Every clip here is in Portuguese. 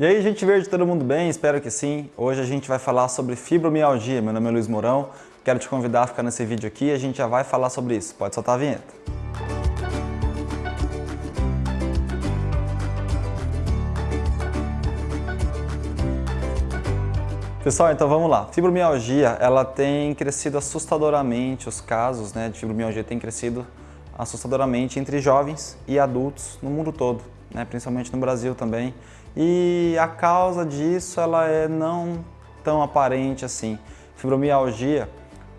E aí, gente verde, todo mundo bem? Espero que sim. Hoje a gente vai falar sobre fibromialgia. Meu nome é Luiz Mourão. Quero te convidar a ficar nesse vídeo aqui e a gente já vai falar sobre isso. Pode soltar a vinheta. Pessoal, então vamos lá. Fibromialgia, ela tem crescido assustadoramente, os casos né, de fibromialgia têm crescido assustadoramente entre jovens e adultos no mundo todo, né, principalmente no Brasil também. E a causa disso ela é não tão aparente assim. Fibromialgia,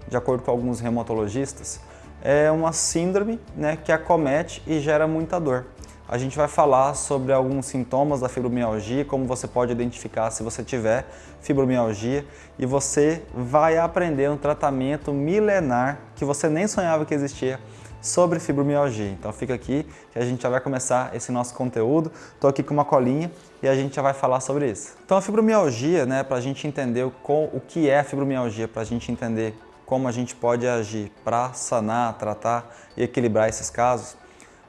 de acordo com alguns reumatologistas, é uma síndrome né, que acomete e gera muita dor. A gente vai falar sobre alguns sintomas da fibromialgia, como você pode identificar se você tiver fibromialgia e você vai aprender um tratamento milenar que você nem sonhava que existia sobre fibromialgia. Então fica aqui que a gente já vai começar esse nosso conteúdo. Estou aqui com uma colinha e a gente já vai falar sobre isso. Então a fibromialgia, né, para a gente entender o, o que é a fibromialgia, para a gente entender como a gente pode agir para sanar, tratar e equilibrar esses casos,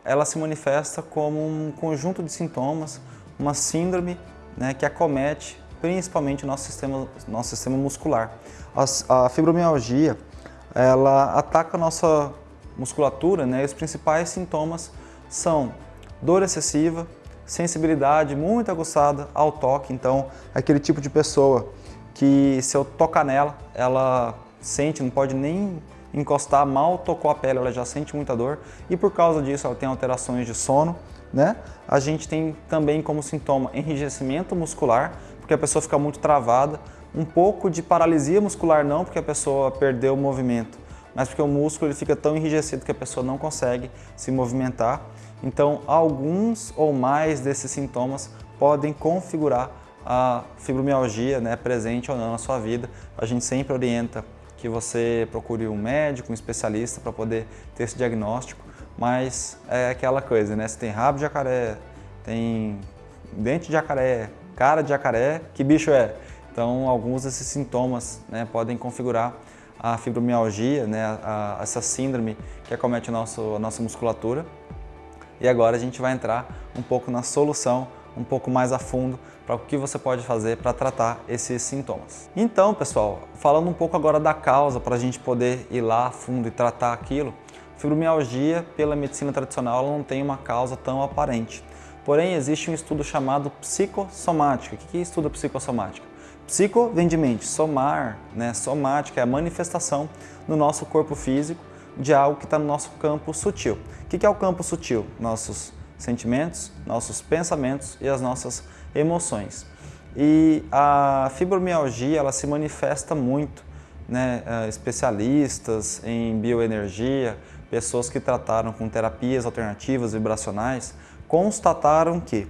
ela se manifesta como um conjunto de sintomas, uma síndrome né, que acomete principalmente o nosso sistema, nosso sistema muscular. A, a fibromialgia, ela ataca a nossa musculatura, né, os principais sintomas são dor excessiva, sensibilidade muito aguçada ao toque, então aquele tipo de pessoa que se eu tocar nela, ela sente, não pode nem encostar, mal tocou a pele, ela já sente muita dor. E por causa disso ela tem alterações de sono, né? A gente tem também como sintoma enrijecimento muscular, porque a pessoa fica muito travada, um pouco de paralisia muscular não, porque a pessoa perdeu o movimento, mas porque o músculo ele fica tão enrijecido que a pessoa não consegue se movimentar. Então, alguns ou mais desses sintomas podem configurar a fibromialgia né, presente ou não na sua vida. A gente sempre orienta que você procure um médico, um especialista para poder ter esse diagnóstico, mas é aquela coisa, né? Se tem rabo de jacaré, tem dente de jacaré, cara de jacaré, que bicho é? Então, alguns desses sintomas né, podem configurar a fibromialgia, né, a, a, essa síndrome que acomete a, nosso, a nossa musculatura. E agora a gente vai entrar um pouco na solução, um pouco mais a fundo, para o que você pode fazer para tratar esses sintomas. Então, pessoal, falando um pouco agora da causa, para a gente poder ir lá a fundo e tratar aquilo, fibromialgia, pela medicina tradicional, ela não tem uma causa tão aparente. Porém, existe um estudo chamado psicossomática. O que é estudo psicossomática? Psico vem de mente, somar, né? somática é a manifestação no nosso corpo físico de algo que está no nosso campo sutil. O que é o campo sutil? Nossos sentimentos, nossos pensamentos e as nossas emoções. E a fibromialgia ela se manifesta muito, né? Eh, especialistas em bioenergia, pessoas que trataram com terapias alternativas vibracionais, constataram que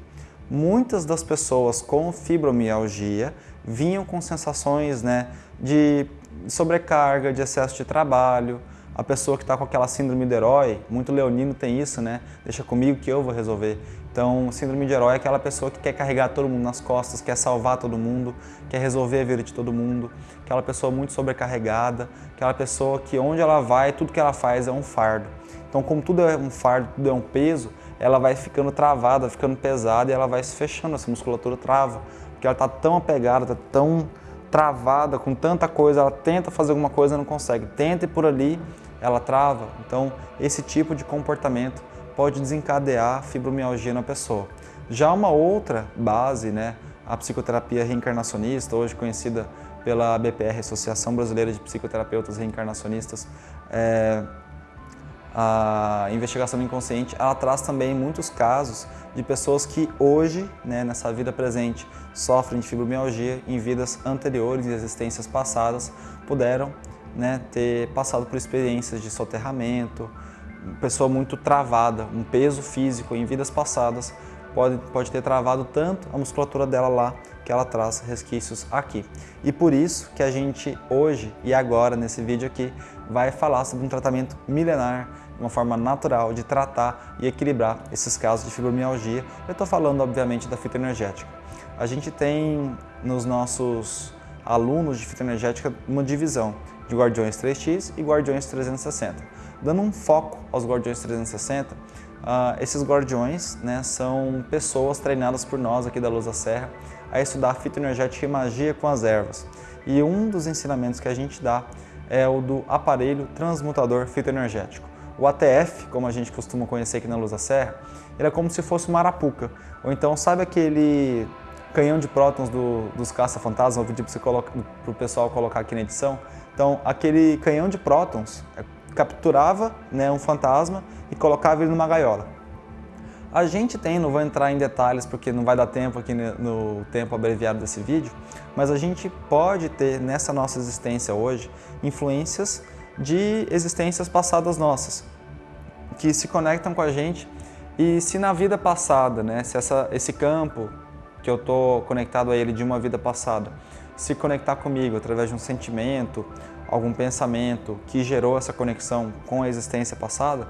muitas das pessoas com fibromialgia vinham com sensações né, de sobrecarga, de excesso de trabalho, a pessoa que está com aquela síndrome de herói, muito leonino tem isso, né? Deixa comigo que eu vou resolver. Então, síndrome de herói é aquela pessoa que quer carregar todo mundo nas costas, quer salvar todo mundo, quer resolver a vida de todo mundo, aquela pessoa muito sobrecarregada, aquela pessoa que onde ela vai, tudo que ela faz é um fardo. Então, como tudo é um fardo, tudo é um peso, ela vai ficando travada, ficando pesada e ela vai se fechando, essa musculatura trava porque ela está tão apegada, está tão travada com tanta coisa, ela tenta fazer alguma coisa e não consegue. Tenta ir por ali, ela trava. Então, esse tipo de comportamento pode desencadear fibromialgia na pessoa. Já uma outra base, né, a psicoterapia reencarnacionista, hoje conhecida pela BPR, Associação Brasileira de Psicoterapeutas Reencarnacionistas, é, a investigação inconsciente, ela traz também muitos casos de pessoas que hoje, né, nessa vida presente, sofrem de fibromialgia em vidas anteriores e existências passadas puderam né, ter passado por experiências de soterramento, pessoa muito travada, um peso físico em vidas passadas pode, pode ter travado tanto a musculatura dela lá que ela traz resquícios aqui. E por isso que a gente hoje e agora nesse vídeo aqui vai falar sobre um tratamento milenar, uma forma natural de tratar e equilibrar esses casos de fibromialgia. Eu estou falando obviamente da fitoenergética. A gente tem nos nossos alunos de fitoenergética uma divisão de Guardiões 3X e Guardiões 360. Dando um foco aos Guardiões 360, Uh, esses guardiões né, são pessoas treinadas por nós aqui da Luz da Serra a estudar fitoenergética e magia com as ervas. E um dos ensinamentos que a gente dá é o do aparelho transmutador fitoenergético. O ATF, como a gente costuma conhecer aqui na Luz da Serra, ele é como se fosse uma arapuca. Ou então, sabe aquele canhão de prótons do, dos caça-fantasmas? Vou pedir para o pessoal colocar aqui na edição. Então, aquele canhão de prótons é, capturava né, um fantasma e colocava ele numa gaiola. A gente tem, não vou entrar em detalhes porque não vai dar tempo aqui no tempo abreviado desse vídeo, mas a gente pode ter nessa nossa existência hoje influências de existências passadas nossas, que se conectam com a gente e se na vida passada, né, se essa, esse campo que eu estou conectado a ele de uma vida passada, se conectar comigo através de um sentimento, algum pensamento que gerou essa conexão com a existência passada,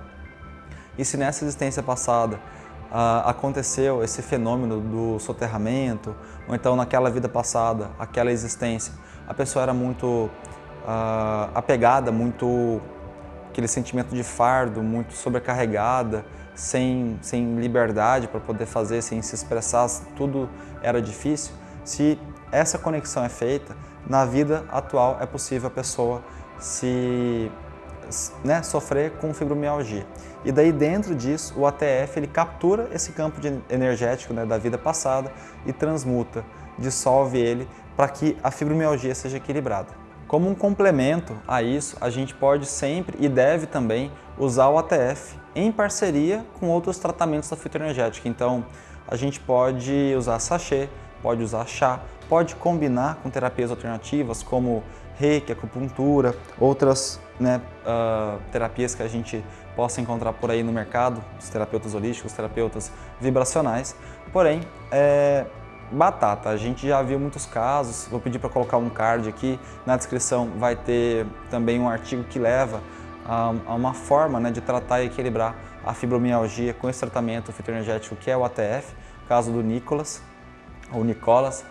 e se nessa existência passada uh, aconteceu esse fenômeno do soterramento, ou então naquela vida passada, aquela existência, a pessoa era muito uh, apegada, muito aquele sentimento de fardo, muito sobrecarregada, sem, sem liberdade para poder fazer, sem se expressar, tudo era difícil. Se essa conexão é feita, na vida atual é possível a pessoa se né, sofrer com fibromialgia. E daí dentro disso, o ATF ele captura esse campo de energético né, da vida passada e transmuta, dissolve ele para que a fibromialgia seja equilibrada. Como um complemento a isso, a gente pode sempre e deve também usar o ATF em parceria com outros tratamentos da fitoenergética. Então, a gente pode usar sachê, pode usar chá, pode combinar com terapias alternativas como reiki, acupuntura, outras né, uh, terapias que a gente possa encontrar por aí no mercado, os terapeutas holísticos, os terapeutas vibracionais. Porém, é, batata, a gente já viu muitos casos, vou pedir para colocar um card aqui, na descrição vai ter também um artigo que leva a, a uma forma né, de tratar e equilibrar a fibromialgia com esse tratamento fitoenergético que é o ATF, caso do Nicolas, ou Nicolas,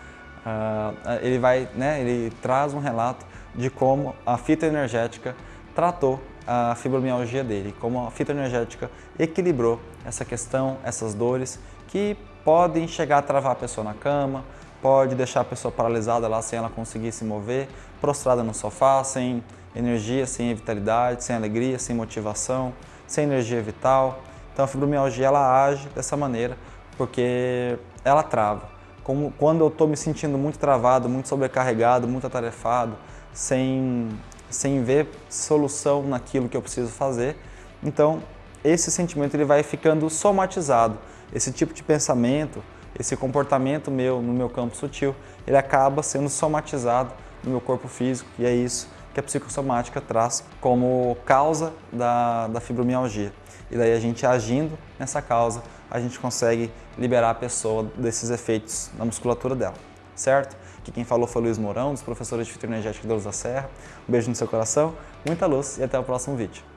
uh, ele vai, né, ele traz um relato de como a fitoenergética tratou a fibromialgia dele, como a fitoenergética equilibrou essa questão, essas dores que podem chegar a travar a pessoa na cama, pode deixar a pessoa paralisada lá sem ela conseguir se mover, prostrada no sofá, sem energia, sem vitalidade, sem alegria, sem motivação, sem energia vital. Então a fibromialgia ela age dessa maneira porque ela trava. Como quando eu estou me sentindo muito travado, muito sobrecarregado, muito atarefado, sem, sem ver solução naquilo que eu preciso fazer, então esse sentimento ele vai ficando somatizado. Esse tipo de pensamento, esse comportamento meu no meu campo sutil, ele acaba sendo somatizado no meu corpo físico e é isso que a psicossomática traz como causa da, da fibromialgia. E daí a gente agindo nessa causa, a gente consegue liberar a pessoa desses efeitos na musculatura dela, certo? Aqui quem falou foi Luiz Mourão, dos professores de fitoenergética da Luz da Serra. Um beijo no seu coração, muita luz e até o próximo vídeo.